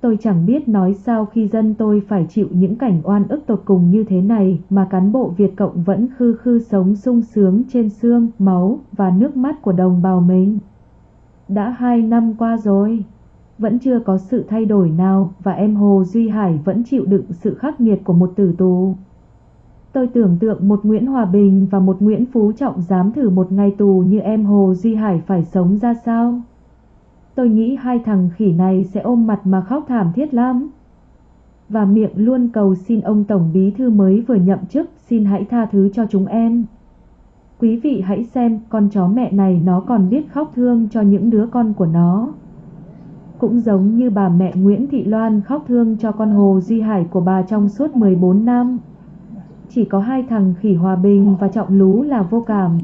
Tôi chẳng biết nói sao khi dân tôi phải chịu những cảnh oan ức tột cùng như thế này mà cán bộ Việt Cộng vẫn khư khư sống sung sướng trên xương, máu và nước mắt của đồng bào mình. Đã hai năm qua rồi, vẫn chưa có sự thay đổi nào và em Hồ Duy Hải vẫn chịu đựng sự khắc nghiệt của một tử tù. Tôi tưởng tượng một Nguyễn Hòa Bình và một Nguyễn Phú Trọng dám thử một ngày tù như em Hồ Duy Hải phải sống ra sao. Tôi nghĩ hai thằng khỉ này sẽ ôm mặt mà khóc thảm thiết lắm. Và miệng luôn cầu xin ông Tổng Bí Thư mới vừa nhậm chức, xin hãy tha thứ cho chúng em. Quý vị hãy xem, con chó mẹ này nó còn biết khóc thương cho những đứa con của nó. Cũng giống như bà mẹ Nguyễn Thị Loan khóc thương cho con Hồ Duy Hải của bà trong suốt 14 năm. Chỉ có hai thằng khỉ Hòa Bình và Trọng Lú là vô cảm.